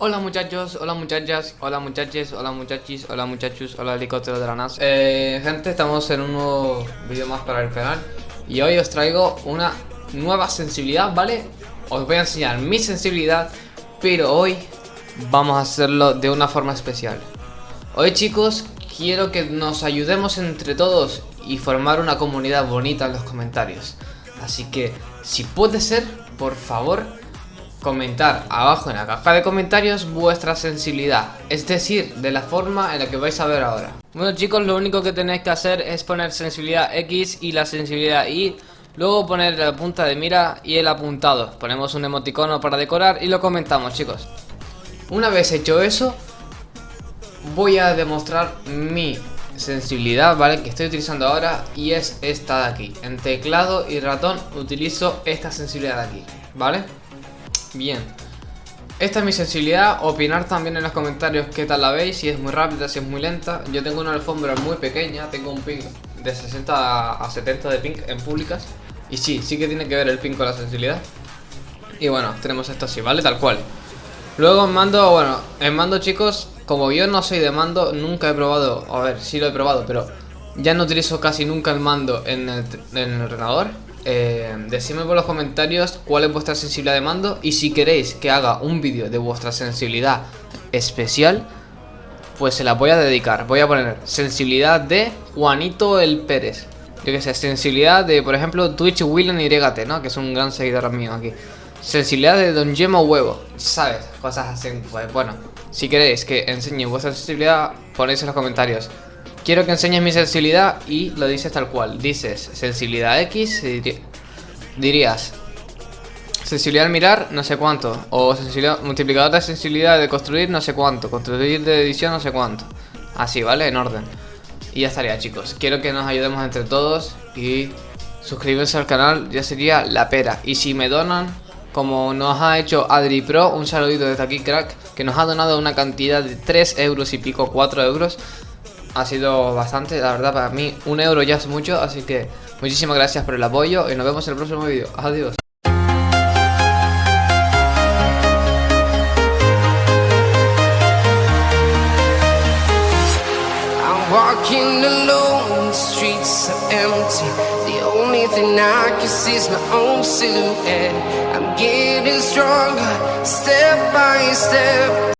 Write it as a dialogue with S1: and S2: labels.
S1: Hola muchachos, hola muchachas, hola muchaches, hola muchachis, hola muchachos, hola helicóptero de la NASA. Eh, Gente, estamos en un nuevo vídeo más para el canal. Y hoy os traigo una nueva sensibilidad, ¿vale? Os voy a enseñar mi sensibilidad Pero hoy vamos a hacerlo de una forma especial. Hoy chicos, quiero que nos ayudemos entre todos Y formar una comunidad bonita en los comentarios. Así que, si puede ser, por favor comentar abajo en la caja de comentarios vuestra sensibilidad, es decir, de la forma en la que vais a ver ahora. Bueno chicos, lo único que tenéis que hacer es poner sensibilidad X y la sensibilidad Y, luego poner la punta de mira y el apuntado. Ponemos un emoticono para decorar y lo comentamos chicos. Una vez hecho eso, voy a demostrar mi sensibilidad, ¿vale? Que estoy utilizando ahora y es esta de aquí. En teclado y ratón utilizo esta sensibilidad de aquí, ¿vale? Bien. Esta es mi sensibilidad, opinar también en los comentarios qué tal la veis, si es muy rápida, si es muy lenta. Yo tengo una alfombra muy pequeña, tengo un ping de 60 a 70 de ping en públicas. Y sí, sí que tiene que ver el ping con la sensibilidad. Y bueno, tenemos esto así, ¿vale? Tal cual. Luego en mando, bueno, en mando chicos, como yo no soy de mando, nunca he probado, a ver, sí lo he probado, pero ya no utilizo casi nunca el mando en el, en el ordenador eh, decidme por los comentarios cuál es vuestra sensibilidad de mando y si queréis que haga un vídeo de vuestra sensibilidad especial, pues se la voy a dedicar. Voy a poner sensibilidad de Juanito el Pérez. Yo que sé, sensibilidad de, por ejemplo, Twitch William YT, ¿no? Que es un gran seguidor mío aquí. Sensibilidad de Don Gemo Huevo, ¿sabes? Cosas así, pues bueno. Si queréis que enseñe vuestra sensibilidad, ponéis en los comentarios. Quiero que enseñes mi sensibilidad y lo dices tal cual. Dices sensibilidad X, dirías sensibilidad al mirar, no sé cuánto. O sensibilidad, multiplicador de sensibilidad de construir, no sé cuánto. Construir de edición, no sé cuánto. Así, ¿vale? En orden. Y ya estaría, chicos. Quiero que nos ayudemos entre todos y suscribirse al canal ya sería la pera. Y si me donan, como nos ha hecho Adri Pro, un saludito desde aquí, crack, que nos ha donado una cantidad de 3 euros y pico, 4 euros ha sido bastante, la verdad para mí un euro ya es mucho, así que muchísimas gracias por el apoyo y nos vemos en el próximo vídeo. Adiós. Walking alone, the streets are empty. The only thing I can see is my own silhouette. I'm getting stronger, step by step.